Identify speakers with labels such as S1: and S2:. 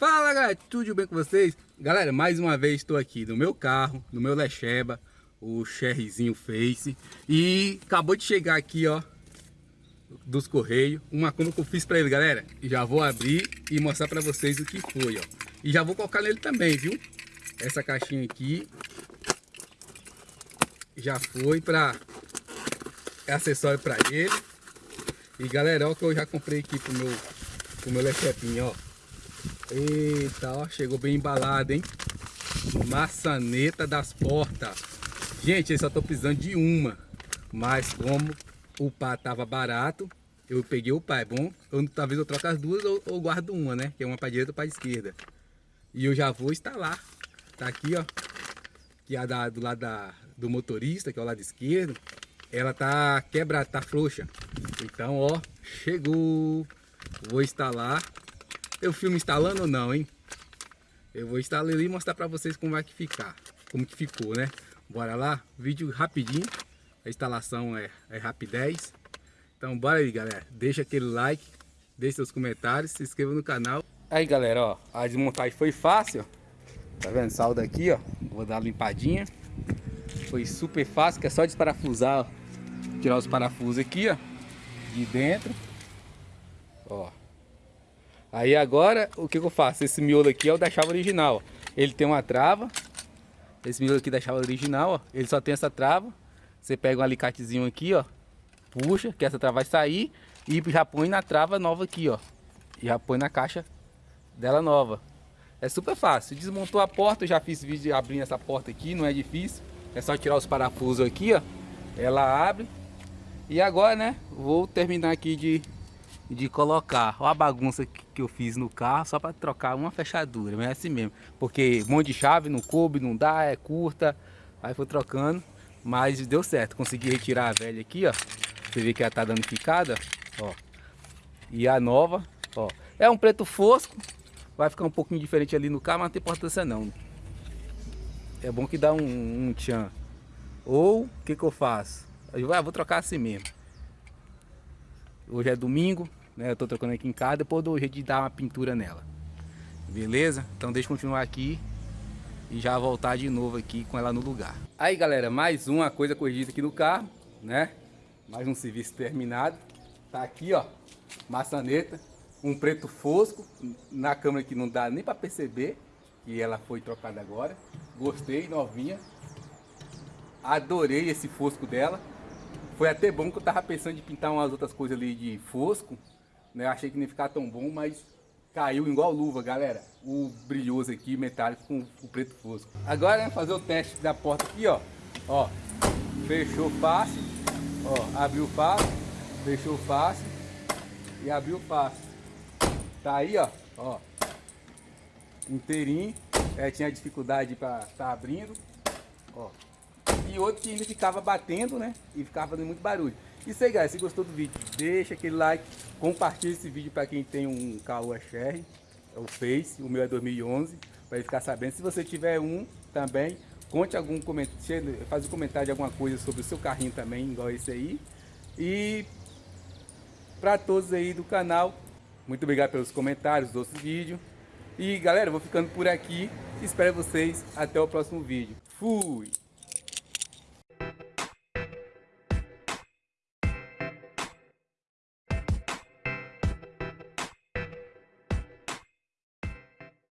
S1: Fala galera, tudo bem com vocês? Galera, mais uma vez estou aqui no meu carro, no meu Lecheba, o Cherryzinho Face E acabou de chegar aqui ó, dos Correios, uma compra que eu fiz para ele galera Já vou abrir e mostrar para vocês o que foi ó E já vou colocar nele também, viu? Essa caixinha aqui Já foi para acessório para ele E galera, ó que eu já comprei aqui pro meu, pro meu Lechebinho ó Eita, ó, chegou bem embalado, hein? Maçaneta das portas. Gente, eu só tô precisando de uma. Mas como o pá tava barato, eu peguei o pá, é bom? Eu, talvez eu troque as duas ou, ou guardo uma, né? Que é uma para direita e para esquerda. E eu já vou instalar. Tá aqui, ó. Que é da, do lado da, do motorista, que é o lado esquerdo. Ela tá quebrada, tá frouxa. Então, ó, chegou. Vou instalar eu filmo instalando ou não, hein? Eu vou instalar ali e mostrar pra vocês como vai que ficar. Como que ficou, né? Bora lá, vídeo rapidinho. A instalação é, é rapidez. Então bora aí, galera. Deixa aquele like, deixe seus comentários, se inscreva no canal. Aí, galera, ó, a desmontagem foi fácil. Tá vendo? Salda aqui, ó. Vou dar uma limpadinha. Foi super fácil, que é só desparafusar, ó. Tirar os parafusos aqui, ó. De dentro. Ó. Aí agora, o que, eu faço? Esse miolo aqui é o da chave original. Ele tem uma trava. Esse miolo aqui da chave original, ó, ele só tem essa trava. Você pega um alicatezinho aqui, ó. Puxa, que essa trava vai sair. E já põe na trava nova aqui, ó. E já põe na caixa dela nova. É super fácil. Desmontou a porta, eu já fiz vídeo abrindo essa porta aqui, não é difícil. É só tirar os parafusos aqui, ó. Ela abre. E agora, né, vou terminar aqui de de colocar. A bagunça que eu fiz no carro só para trocar uma fechadura, mas é assim mesmo. Porque um monte de chave não coube, não dá, é curta. Aí foi trocando, mas deu certo. Consegui retirar a velha aqui, ó. Você vê que ela tá danificada, ó. E a nova, ó. É um preto fosco, vai ficar um pouquinho diferente ali no carro, mas não tem importância não. É bom que dá um, um tchan. Ou, o que que eu faço? Eu vou trocar assim mesmo. Hoje é domingo, né? Eu tô trocando aqui em casa, depois do jeito de dar uma pintura nela. Beleza? Então deixa eu continuar aqui e já voltar de novo aqui com ela no lugar. Aí galera, mais uma coisa corrigida aqui no carro, né? Mais um serviço terminado. Tá aqui ó, maçaneta, um preto fosco, na câmera que não dá nem para perceber que ela foi trocada agora. Gostei, novinha. Adorei esse fosco dela. Foi até bom que eu tava pensando em pintar umas outras coisas ali de fosco, né? Achei que ia ficar tão bom, mas caiu igual luva, galera. O brilhoso aqui, metálico com o preto fosco. Agora, né, fazer o teste da porta aqui, ó. Ó, fechou fácil. Ó, abriu fácil, fechou fácil e abriu fácil. Tá aí, ó, ó. Inteirinho. É, tinha dificuldade para tá abrindo. Ó. E outro que ainda ficava batendo, né? E ficava fazendo muito barulho. Isso aí, galera. Se gostou do vídeo, deixa aquele like. Compartilhe esse vídeo para quem tem um Caoa Sherry. É o Face. O meu é 2011. Para ficar sabendo. Se você tiver um também, conte algum comentário. Faz um comentário de alguma coisa sobre o seu carrinho também, igual esse aí. E para todos aí do canal, muito obrigado pelos comentários do outro vídeo. E galera, vou ficando por aqui. Espero vocês até o próximo vídeo. Fui!